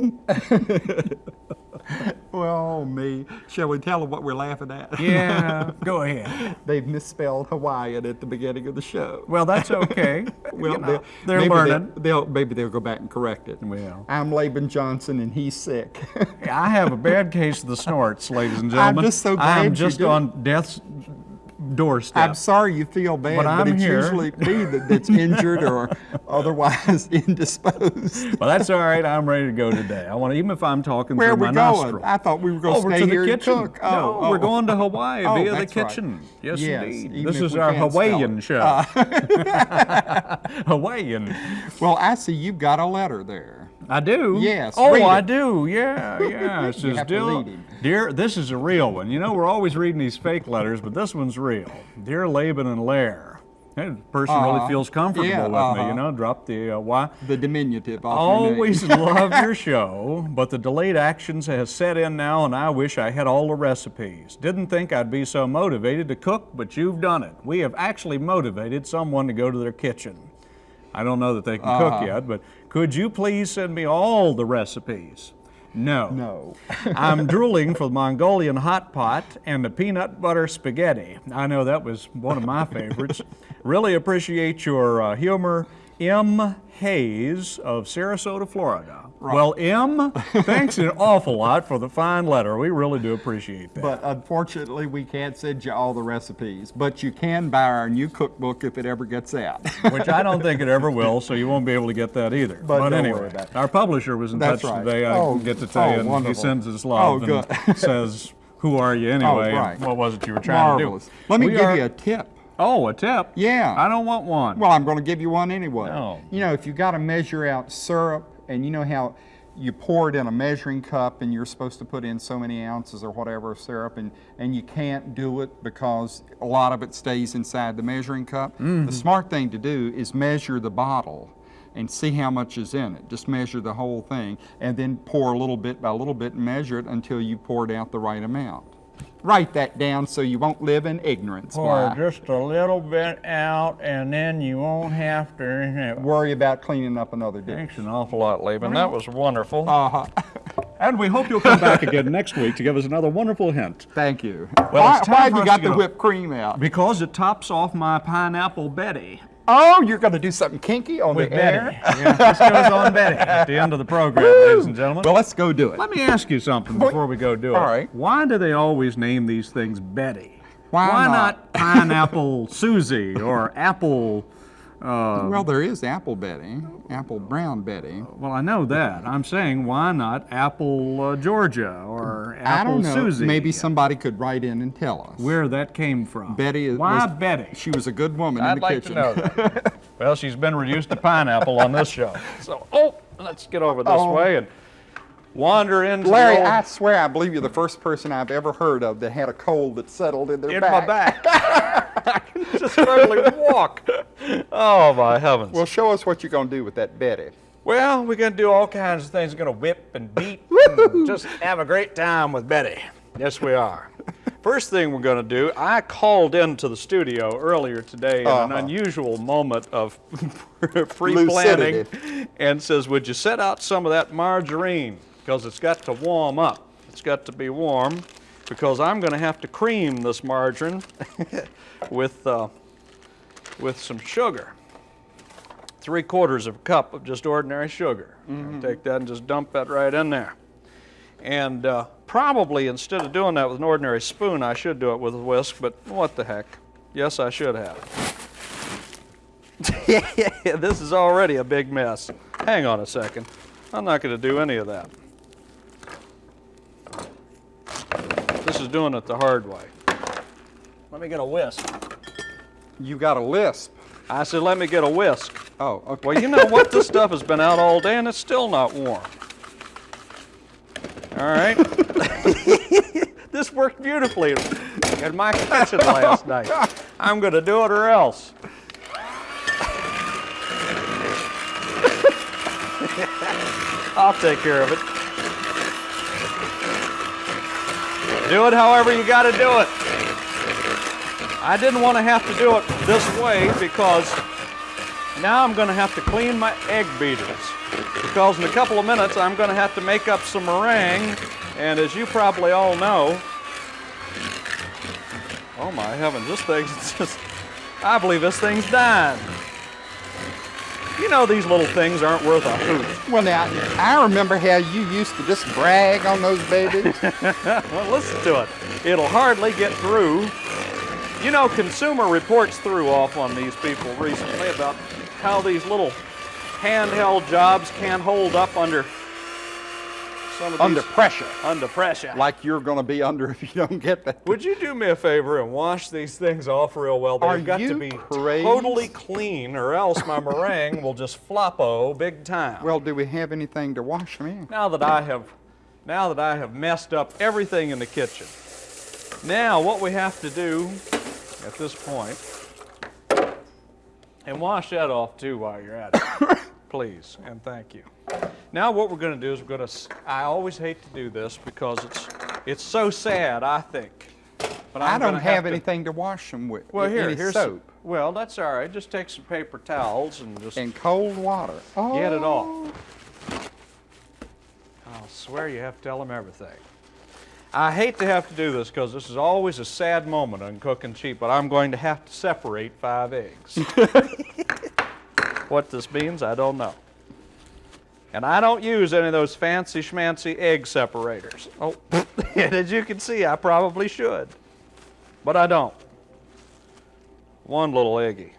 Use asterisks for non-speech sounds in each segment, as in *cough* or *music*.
*laughs* well, me. Shall we tell them what we're laughing at? Yeah, *laughs* go ahead. They've misspelled Hawaiian at the beginning of the show. Well, that's *laughs* okay. Well, You know, they're maybe learning. They'll, they'll maybe they'll go back and correct it. Well. I'm Laban Johnson, and he's sick. I have a bad case of the snorts, ladies and gentlemen. I'm just so glad I'm just on death's doorstep. I'm sorry you feel bad, But I'm it's here. usually me that, that's *laughs* injured or otherwise *laughs* indisposed. Well, that's all right. I'm ready to go today. I want to, even if I'm talking Where through we my going? nostril. I thought we were going to Over stay to the here kitchen. no, Oh, we're oh. going to Hawaii Oh, via the that's right. kitchen. Yes, Yes, indeed. This is our Hawaiian show. Uh. *laughs* Hawaiian. Well, I see you've got a letter there. I do. Yes, Oh, I do. Yeah, yeah. *laughs* It says, dear, dear, this is a real one. You know, we're always reading these fake letters, but this one's real. Dear Laban and Lair. Hey, the person really Uh-huh. feels comfortable Yeah, with me. uh-huh. You know, drop the uh, Y. The diminutive off your name. Always *laughs* love your show, but the delayed actions has set in now, and I wish I had all the recipes. Didn't think I'd be so motivated to cook, but you've done it. We have actually motivated someone to go to their kitchen. I don't know that they can cook yet, but could you please send me all the recipes? No. No. *laughs* I'm drooling for the Mongolian hot pot and the peanut butter spaghetti. I know that was one of my favorites. really appreciate your uh, humor. M. Hayes of Sarasota, Florida. Well, M, thanks an awful lot for the fine letter. We really do appreciate that. But unfortunately, we can't send you all the recipes. But you can buy our new cookbook if it ever gets out. *laughs* Which I don't think it ever will, so you won't be able to get that either. But don't anyway, worry about it. our publisher was in That's touch right. today. I Oh, get to tell oh, you, and he sends his oh, love Oh, and *laughs* says, "Who are you anyway? and right. what was it you were trying Marvelous. to do?" Let me We give are- you a tip. Oh, a tip? Yeah. I don't want one. Well, I'm going to give you one anyway. No. You know, if you got to measure out syrup, and you know how you pour it in a measuring cup, and you're supposed to put in so many ounces or whatever of syrup, and, and you can't do it because a lot of it stays inside the measuring cup. Mm-hmm. The smart thing to do is measure the bottle and see how much is in it. Just measure the whole thing, and then pour a little bit by a little bit and measure it until you poured out the right amount. Write that down so you won't live in ignorance. Pour Why? just a little bit out, and then you won't have to. Worry about cleaning up another dish. Thanks an awful lot, Laban. That was wonderful. Uh-huh. *laughs* and we hope you'll come back again next week to give us another wonderful hint. Thank you. Well, why it's time why have you got the go. whipped cream out? Because it tops off my pineapple Betty. Oh, you're going to do something kinky on With the Betty. air? Yeah, this goes on *laughs* Betty at the end of the program, ladies and gentlemen. Well, let's go do it. Let me ask you something before we go do it. All right. Why do they always name these things Betty? Why not? not? pineapple *laughs* Susie or apple? Uh, well, there is Apple Betty, Apple Brown Betty. well, I know that. I'm saying why not apple uh, Georgia or I apple don't know. Susie? Maybe somebody could write in and tell us. where that came from. Betty Why was- Betty? She was a good woman in I'd the like kitchen. to know that. *laughs* well, she's been reduced to pineapple on this show. So, oh, let's get over this Oh. way and wander into Larry, the old, I swear I believe you're the first person I've ever heard of that had a cold that settled in their in back. my back. *laughs* *laughs* I can just barely walk. Oh my heavens! Well, show us what you're going to do with that Betty. Well, we're gonna do all kinds of things. We're gonna whip and beat, *laughs* and just have a great time with Betty. Yes, we are. *laughs* First thing we're gonna do, I called into the studio earlier today in an Uh-huh. unusual moment of *laughs* pre-planning, and says, "Would you set out some of that margarine because it's got to warm up. It's got to be warm because I'm gonna have to cream this margarine with uh, with some sugar." three quarters of a cup of just ordinary sugar. Take that and just dump that right in there. And uh, probably instead of doing that with an ordinary spoon, I should do it with a whisk, but what the heck. Yes, I should have. *laughs* yeah, this is already a big mess. Hang on a second. I'm not going to do any of that. This is doing it the hard way. Let me get a whisk. You got a lisp. I said, let me get a whisk. Oh, okay. Well, you know what? This stuff has been out all day and it's still not warm. All right. *laughs* this worked beautifully in my kitchen last oh, night. I'm going to do it or else. I'll take care of it. Do it however you got to do it. I didn't want to have to do it this way because now I'm going to have to clean my egg beaters. because in a couple of minutes I'm going to have to make up some meringue. And as you probably all know, oh my heavens, this thing's *laughs* just, I believe this thing's dying. You know these little things aren't worth a hoot. Well, now, I remember how you used to just brag on those babies. *laughs* Well, listen to it. It'll hardly get through. You know, Consumer Reports threw off on these people recently about how these little handheld jobs can't hold up under some of under these pressure. under pressure. Like you're going to be under *laughs* if you don't get that. Would you do me a favor and wash these things off real well? They've Are got to be crazy? totally clean, or else my meringue will just floppo big time. Well, do we have anything to wash them in? now that I have now that I have messed up everything in the kitchen. Now what we have to do at this point and wash that off too while you're at it. *coughs* Please and thank you. Now what we're going to do is we're going to I always hate to do this because it's it's so sad, I think. But I I'm don't gonna have, to- anything to wash them with. Well, here, any here's some- soap well, that's all right. Just take some paper towels and just and cold water. Oh, Get it off. Oh. I'll swear you have to tell them everything. I hate to have to do this because this is always a sad moment on Cooking Cheap, but I'm going to have to separate five eggs. *laughs* what this means, I don't know. And I don't use any of those fancy schmancy egg separators. Oh, *laughs* and as you can see, I probably should, but I don't. One little eggy.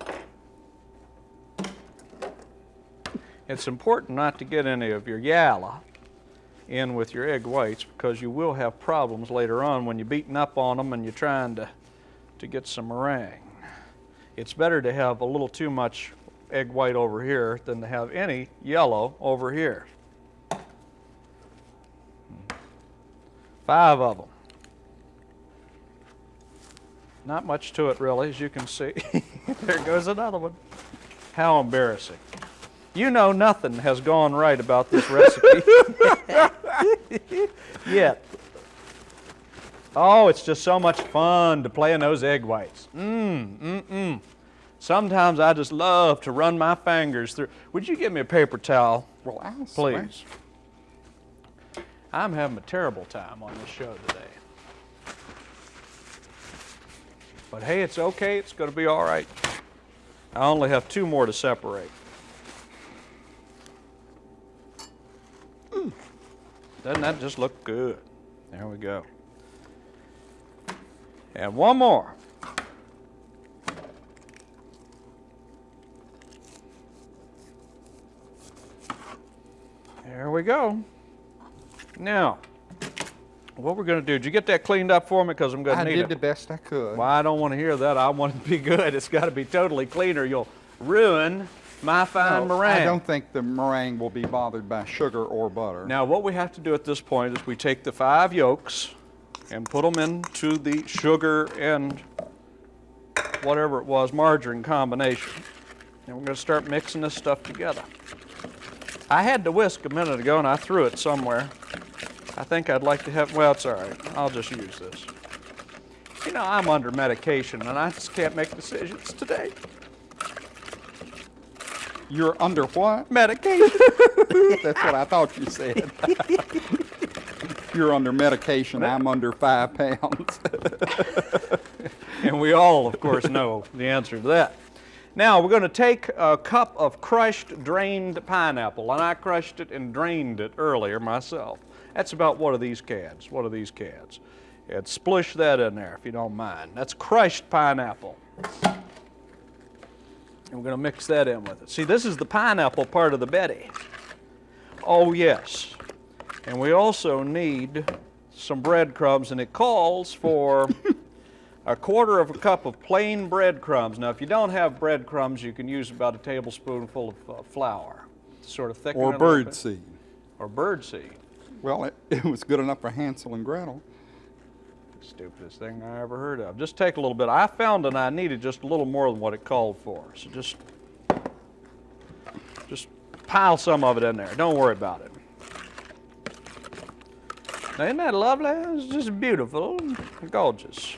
It's important not to get any of your yalla in with your egg whites because you will have problems later on when you're beating up on them and you're trying to, to get some meringue. It's better to have a little too much egg white over here than to have any yellow over here. Five of them. Not much to it really, as you can see. *laughs* there goes another one. How embarrassing. You know nothing has gone right about this recipe *laughs* *laughs* yet. Oh, it's just so much fun to play in those egg whites. Mmm, mm, mm. Sometimes I just love to run my fingers through. Would you give me a paper towel, Well, I'll swear. please? I'm having a terrible time on this show today. But hey, it's okay. It's going to be all right. I only have two more to separate. Doesn't that just look good? There we go. And one more. There we go. Now, what we're going to do, did you get that cleaned up for me? Because I'm going to need it. I did the best I could. Well, I don't want to hear that. I want it to be good. It's got to be totally clean or you'll ruin my fine No, meringue. I don't think the meringue will be bothered by sugar or butter. Now, what we have to do at this point is we take the five yolks and put them into the sugar and whatever it was, margarine combination. And we're going to start mixing this stuff together. I had the whisk a minute ago and I threw it somewhere. I think I'd like to have, well, it's all right. I'll just use this. You know, I'm under medication and I just can't make decisions today. You're under what? Medication. *laughs* That's what I thought you said. You're under medication. I'm under five pounds. *laughs* And we all, of course, know the answer to that. Now, we're going to take a cup of crushed, drained pineapple, and I crushed it and drained it earlier myself. That's about what are these cans? What are these cans? And splish that in there, if you don't mind. That's crushed pineapple. And we're going to mix that in with it. See, this is the pineapple part of the Betty. Oh, yes. And we also need some breadcrumbs, and it calls for *laughs* a quarter of a cup of plain breadcrumbs. Now, if you don't have breadcrumbs, you can use about a tablespoonful of uh, flour to sort of thicken or it a little bird seed. Or bird seed. Well, it, *laughs* it was good enough for Hansel and Gretel. Stupidest thing I ever heard of. Just take a little bit. I found that I needed just a little more than what it called for. So just, just pile some of it in there. Don't worry about it. Now, isn't that lovely? It's just beautiful, gorgeous.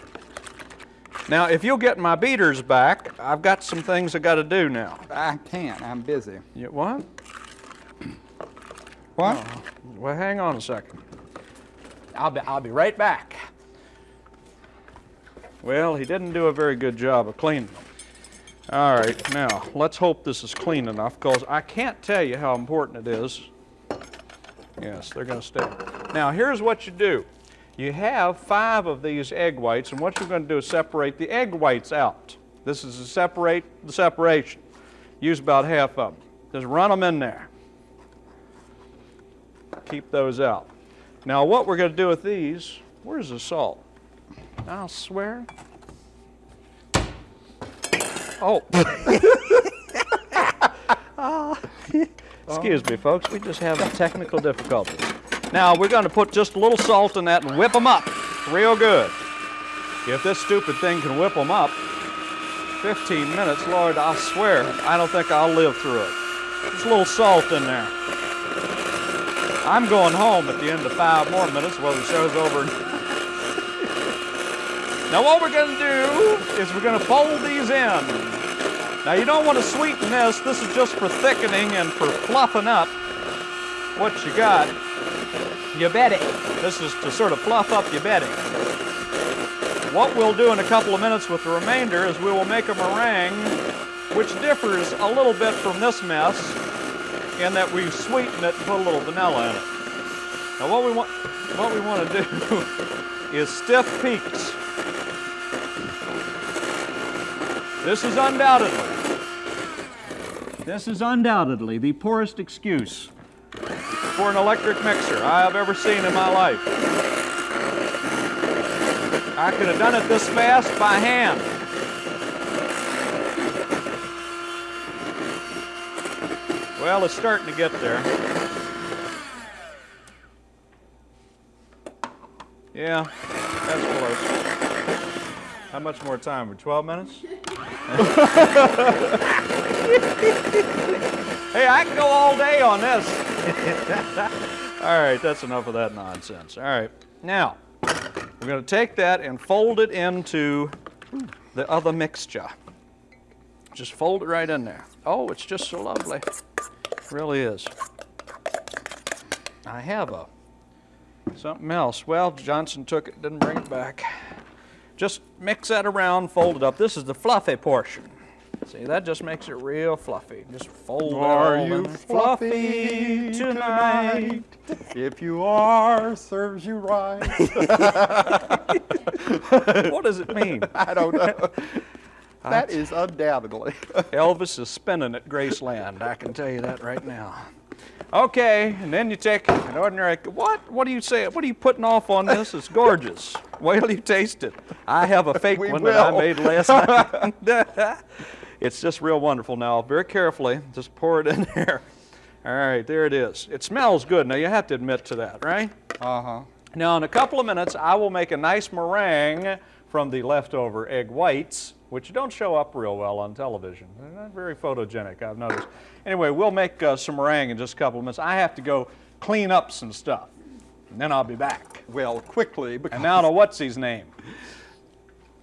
Now, if you'll get my beaters back, I've got some things I got to do now. I can't. I'm busy. You, what? What? Oh, well, hang on a second. I'll be, I'll be right back. Well, he didn't do a very good job of cleaning them. All right, now, let's hope this is clean enough, because I can't tell you how important it is. Yes, they're going to stay. Now, here's what you do. You have five of these egg whites, and what you're going to do is separate the egg whites out. This is to separate the separation. Use about half of them. Just run them in there. Keep those out. Now, what we're going to do with these, where's the salt? I'll swear. Oh. *laughs* Excuse me, folks. We just have technical difficulties. Now, we're going to put just a little salt in that and whip them up real good. If this stupid thing can whip them up, 15 minutes, Lord, I swear, I don't think I'll live through it. Just a little salt in there. I'm going home at the end of five more minutes while the show's over. Now what we're going to do is we're going to fold these in. Now you don't want to sweeten this. This is just for thickening and for fluffing up what you got. You bet it. This is to sort of fluff up your bedding. What we'll do in a couple of minutes with the remainder is we will make a meringue which differs a little bit from this mess in that we sweeten it and put a little vanilla in it. Now what we want, what we want to do *laughs* is stiff peaks. This is undoubtedly, this is undoubtedly the poorest excuse for an electric mixer I have ever seen in my life. I could have done it this fast by hand. Well, it's starting to get there. Yeah, that's close. How much more time? For 12 minutes? *laughs* hey, I can go all day on this. *laughs* all right, that's enough of that nonsense. All right, now we're going to take that and fold it into the other mixture. Just fold it right in there. Oh, it's just so lovely. It really is. I have a something else. Well, Johnson took it, didn't bring it back. Just mix that around, fold it up. This is the fluffy portion. See, that just makes it real fluffy. Just fold Are it all you fluffy tonight? If you are, serves you right. *laughs* what does it mean? *laughs* I don't know. *laughs* That is undoubtedly. Elvis is spinning at Graceland. I can tell you that right now. Okay, and then you take an ordinary. What? What do you say? What are you putting off on this? It's gorgeous. Wait till you taste it. I have a fake one that I made last night. *laughs* it's just real wonderful. Now, very carefully, just pour it in *laughs* there. All right, there it is. It smells good. Now, you have to admit to that, right? Uh-huh. Now, in a couple of minutes, I will make a nice meringue from the leftover egg whites, which don't show up real well on television. They're not very photogenic, I've noticed. Anyway, we'll make uh, some meringue in just a couple of minutes. I have to go clean up some stuff, and then I'll be back. Well, quickly, because And now to what's his name?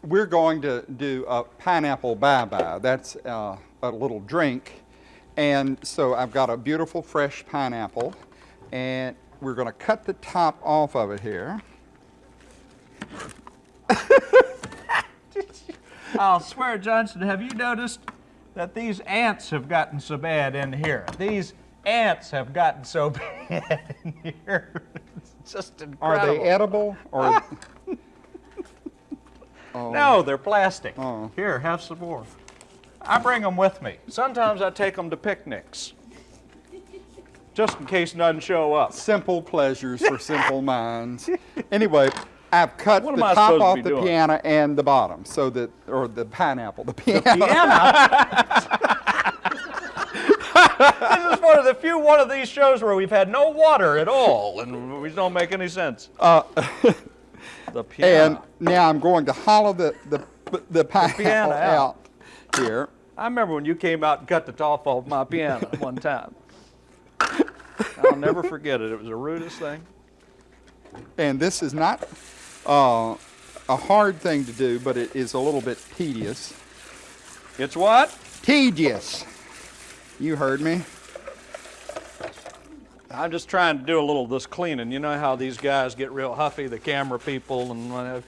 we're going to do a pineapple bye-bye. That's uh, a little drink. And so I've got a beautiful fresh pineapple, and we're going to cut the top off of it here. I'll swear, Johnson, have you noticed that these ants have gotten so bad in here? These ants have gotten so *laughs* bad in here. It's just incredible. Are they edible or? Ah. *laughs* Oh. No, they're plastic. Oh. Here, have some more. I bring them with me. Sometimes I take them to picnics, just in case none show up. Simple pleasures for simple minds. Anyway, I've cut What the top off the doing? piano and the bottom, so that, or the pineapple, the piano. Piano. *laughs* *laughs* this is one of the few one of these shows where we've had no water at all, and we don't make any sense. Uh, *laughs* The piano. and now I'm going to hollow the, the, the pineapple piano out. out here. I remember when you came out and cut the top off my piano one time. I'll never forget it. It was the rudest thing. And this is not uh, a hard thing to do, but it is a little bit tedious. It's what? Tedious. You heard me. I'm just trying to do a little of this cleaning. You know how these guys get real huffy, the camera people and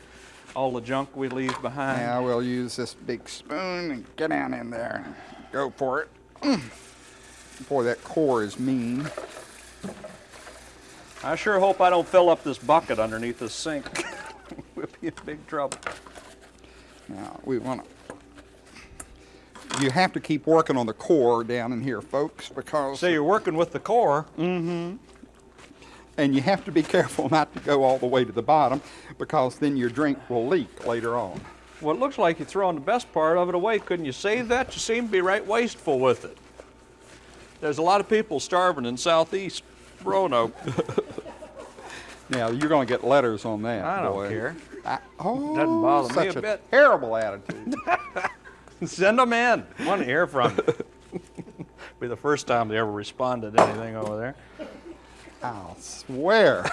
all the junk we leave behind. Now we'll use this big spoon and get down in there. Go for it. Mm. Boy, that core is mean. I sure hope I don't fill up this bucket underneath this sink. *laughs* we'll be in big trouble. Now we want to. You have to keep working on the core down in here, folks, because So you're working with the core. Mm-hmm. And you have to be careful *laughs* not to go all the way to the bottom, because then your drink will leak later on. Well, it looks like you're throwing the best part of it away. Couldn't you save that? You seem to be right wasteful with it. There's a lot of people starving in southeast Roanoke. *laughs* Now you're going to get letters on that. I don't boy. care. I, oh, Doesn't bother me such a bit. Terrible attitude. *laughs* Send them in. Want to hear from you. *laughs* be the first time they ever responded to anything over there. I'll swear.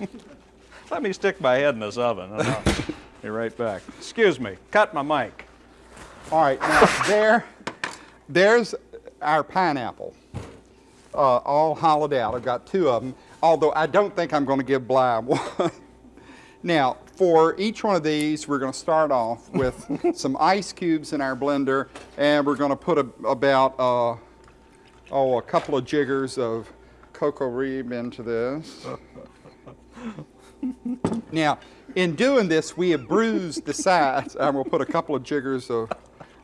*laughs* Let me stick my head in this oven and I'll be right back. Excuse me, cut my mic. All right, now there, there's our pineapple, uh, all hollowed out. I've got two of them, although I don't think I'm going to give Bly one. now, for each one of these, we're going to start off with *laughs* some ice cubes in our blender, and we're going to put a, about, uh, oh, a couple of jiggers of CocoRibe into this. *laughs* Now, in doing this, we have bruised the sides, and we'll put a couple of jiggers of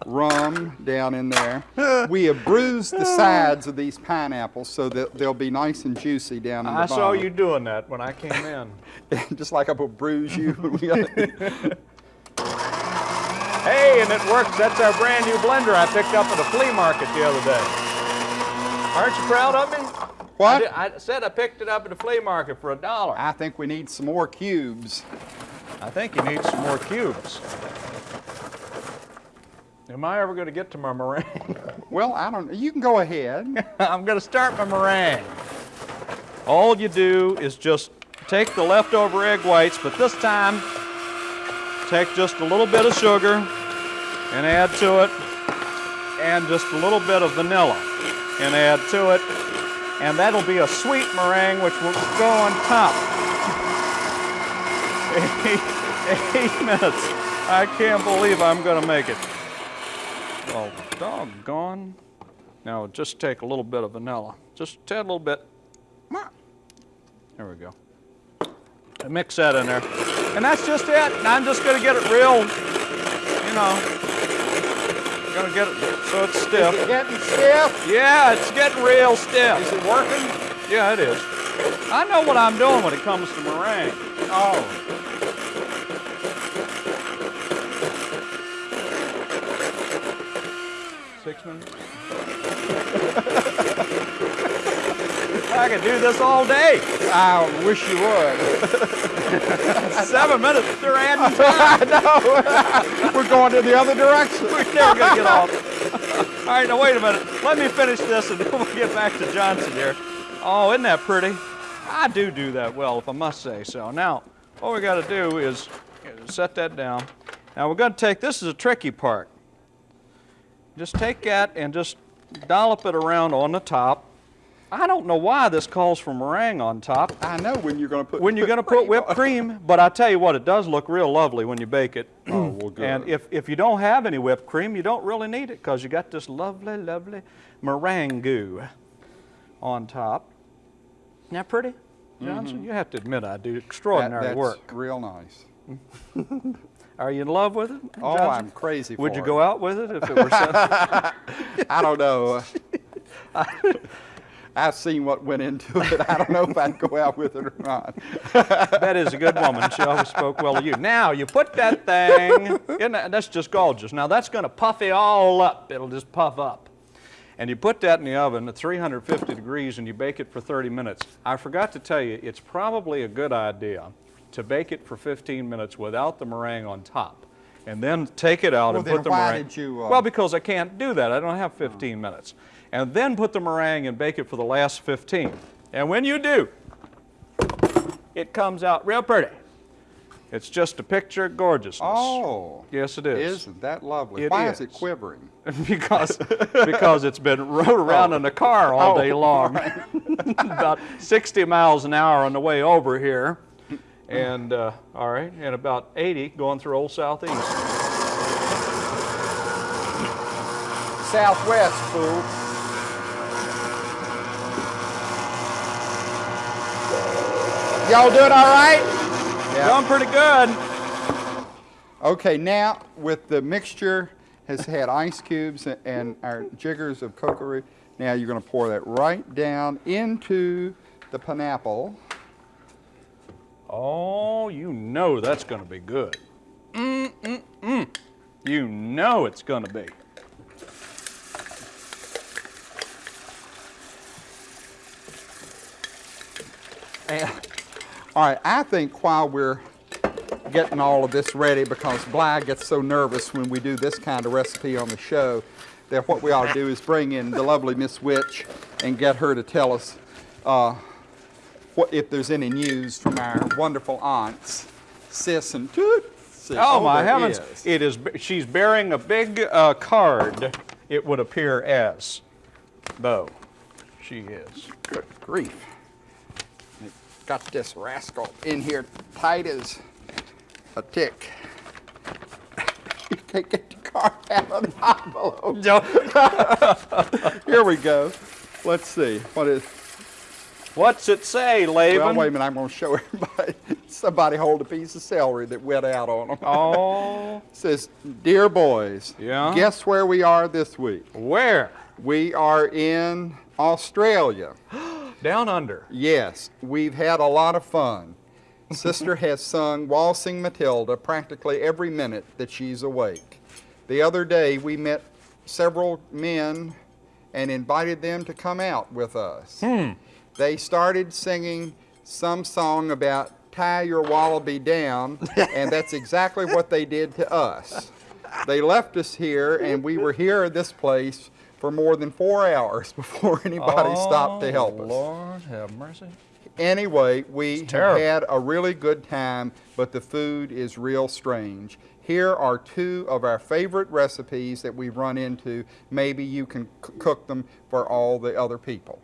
rum down in there. We have bruised the sides of these pineapples so that they'll be nice and juicy down in the I bottom. saw you doing that when I came in. *laughs* Just like I will bruise you. when we got- Hey, and it works. That's our brand new blender I picked up at a flea market the other day. Aren't you proud of me? what? I, did- I said I picked it up at a flea market for a dollar. I think we need some more cubes. I think you need some more cubes. Am I ever going to get to my meringue? *laughs* Well, I don't. You can go ahead. *laughs* I'm going to start my meringue. All you do is just take the leftover egg whites, but this time take just a little bit of sugar and add to it, and just a little bit of vanilla and add to it, and that'll be a sweet meringue which will go on top. *laughs* Eight, eight minutes. I can't believe I'm going to make it. Oh, doggone. Now just take a little bit of vanilla, just a tad little bit. There we go. Mix that in there. And that's just it. And I'm just gonna get it real, you know, gonna get it so it's stiff. Getting stiff. Yeah, it's getting real stiff. Is it working? Yeah, it is. I know what I'm doing when it comes to meringue. Oh. Minutes. I could do this all day. I wish you would. *laughs* Seven minutes, they're adding *laughs* time. We're going in the other direction. We're never gonna get off. All right, now wait a minute. Let me finish this and *laughs* then we'll get back to Johnson here. Oh, isn't that pretty? I do do that well, if I must say so. Now, what we gotta do is set that down. Now we're gonna take, this is a tricky part. Just take that and just dollop it around on the top. I don't know why this calls for meringue on top. I know when you're going to put. when you're going *laughs* to put whipped cream, but I tell you what, it does look real lovely when you bake it. *clears throat* Oh, well, good. And if, if you don't have any whipped cream, you don't really need it because you got this lovely, lovely meringue goo on top. Isn't that pretty, Johnson? Mm-hmm. You have to admit I do That- extraordinary that's work. real nice. *laughs* Are you in love with it, Oh, Johnson? I'm crazy Would you it. go out with it if it were sent? *laughs* I don't know. *laughs* I've seen what went into it. I don't know if I'd go out with it or not. *laughs* that is a good woman. She always spoke well of you. Now, you put that thing, in that, that's just gorgeous. Now, that's going to puff it all up. It'll just puff up. And you put that in the oven at 350 degrees and you bake it for 30 minutes. I forgot to tell you, it's probably a good idea to bake it for 15 minutes without the meringue on top. And then take it out Well, and put the why meringue. did you, uh, well, because I can't do that. I don't have 15 minutes. And then put the meringue and bake it for the last 15. And when you do, it comes out real pretty. It's just a picture of gorgeousness. Oh, Yes, it is. isn't that lovely? It Why is. it is. quivering? *laughs* because because it's been rode around in a car all Oh, day long, *laughs* about 60 miles an hour on the way over here, and uh, all right, and about 80 going through Old Southeast. Southwest, fool. Y'all doing all right? Going pretty good. Okay, now with the mixture has had ice cubes and our jiggers of cocoa, now you're going to pour that right down into the pineapple. Oh, you know that's going to be good. Mm mm mm. You know it's going to be. And, all right, I think while we're getting all of this ready, because Bly gets so nervous when we do this kind of recipe on the show, that what we ought to do is bring in the lovely Miss Witch and get her to tell us uh, what, if there's any news from our wonderful aunts, Sis and Toot. Oh, my heavens! is. It is. She's bearing a big uh, card. It would appear as, though, she is. Good grief. Got this rascal in here tight as a tick. You *laughs* can't get the card out of the envelope. *laughs* Here we go. Let's see. What is. What's it say, Laban? Well, wait a minute. I'm going to show everybody. *laughs* Somebody hold a piece of celery that wet out on them. Oh, *laughs* says, Dear boys, Yeah? guess where we are this week? where? We are in Australia. *gasps* Down under. Yes, we've had a lot of fun. Sister *laughs* has sung Waltzing Matilda practically every minute that she's awake. The other day we met several men and invited them to come out with us. Hmm. They started singing some song about tie your wallaby down, and that's exactly what they did to us. They left us here, and we were here at this place for more than four hours *laughs* before anybody oh, stopped to help us. Oh, Lord have mercy. Anyway, we had a really good time, but the food is real strange. Here are two of our favorite recipes that we've run into. Maybe you can cook them for all the other people.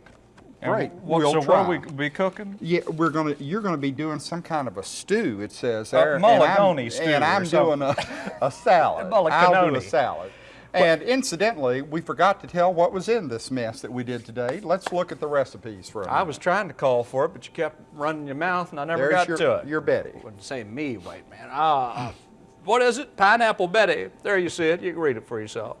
And Great. What, we'll so try. what we be cooking? Yeah, we're gonna. You're gonna be doing some kind of a stew. It says there. mulligatawny I'm- stew And I'm doing a, a salad. *laughs* A I'll do a salad. And incidentally, we forgot to tell what was in this mess that we did today. Let's look at the recipes for a I was trying to call for it, but you kept running your mouth, and I never There's got your, to it. your Betty. Wouldn't say me, white man. Ah, what is it? Pineapple Betty. There you see it. You can read it for yourself.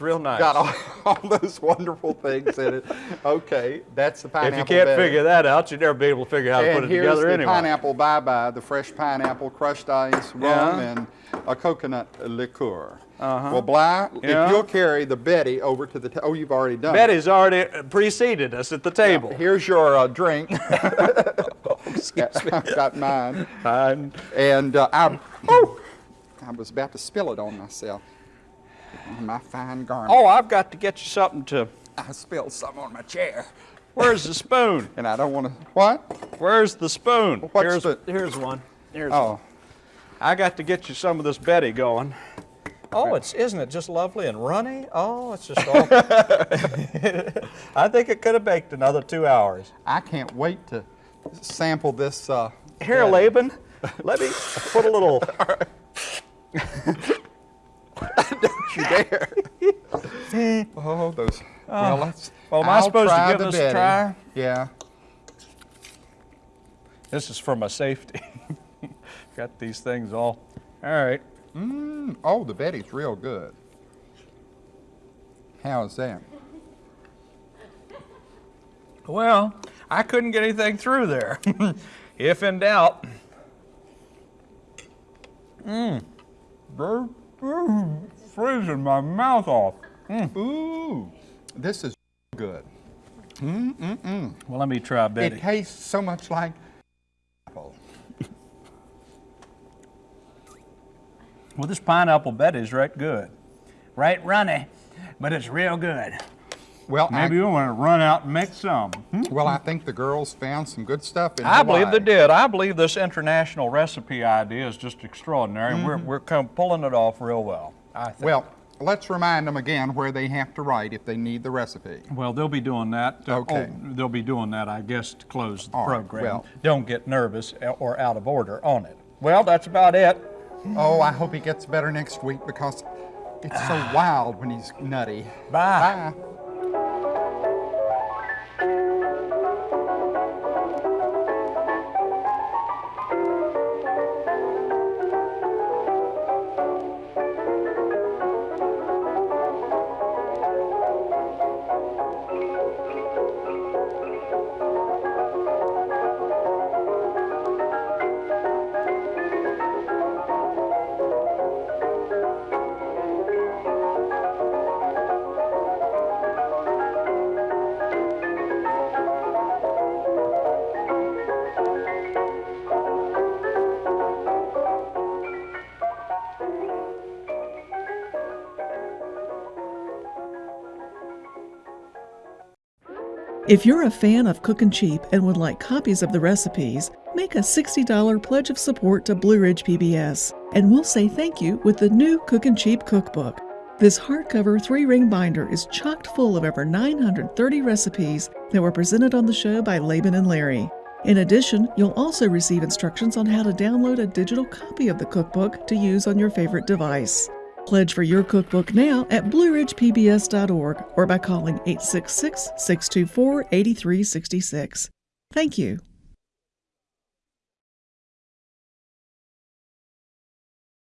It's real nice. got all, *laughs* all those wonderful things in it. Okay, that's the pineapple. if you can't figure that out, you'll never be able to figure out how to put it here's together the pineapple bye bye, the fresh pineapple, crushed ice, rum, Yeah. and a coconut liqueur. Uh-huh. Well, Bly, Yeah. if you'll carry the Betty over to the. T- oh, you've already done. it. Betty's already preceded us at the table. Here's your uh, drink. *laughs* *laughs* Excuse me. I've got mine, I'm- and uh, I. Oh, I was about to spill it on myself. On my fine garment. oh, I've got to get you something to. I spilled some on my chair, Where's the spoon? *laughs* and I don't want to. What? Where's the spoon? What's here's, the- here's one. Here's one. Oh, I got to get you some of this Betty going. Oh, it's isn't it just lovely and runny? Oh, it's just all. *laughs* *laughs* I think it could have baked another two hours. I can't wait to sample this. Uh, Here, Laban, let me put a little. *laughs* you *laughs* dare. oh, those. well, let's. well, am I I'll supposed to give the this a try? Yeah. This is for my safety. *laughs* got these things all. All right. Mm, oh, the Betty's real good. How's that? Well, I couldn't get anything through there. if in doubt. Mmm. Freezing my mouth off. Mm. Ooh, this is good. Mm-mm-mm. Well, let me try Betty. It tastes so much like apple. Well, this pineapple Betty's right good. Right runny, but it's real good. Well, I- maybe we want to run out and make some. Hmm? Well, I think the girls found some good stuff in I believe they did. I believe this international recipe idea is just extraordinary, and we're, Mm-hmm. we're come pulling it off real well. I think. Well, let's remind them again where they have to write if they need the recipe. Well, they'll be doing that. uh, Okay. oh, they'll be doing that, I guess, to close the All right, program. well- Don't get nervous or out of order on it. Well, that's about it. Oh, I hope he gets better next week because it's so *sighs* wild when he's nutty. Bye. Bye. If you're a fan of Cookin' Cheap and would like copies of the recipes, make a $60 pledge of support to Blue Ridge PBS, and we'll say thank you with the new Cookin' Cheap cookbook. This hardcover three ring binder is chocked full of over 930 recipes that were presented on the show by Laban and Larry. In addition, you'll also receive instructions on how to download a digital copy of the cookbook to use on your favorite device. Pledge for your cookbook now at blueridgepbs.org or by calling 866 624 8366. Thank you.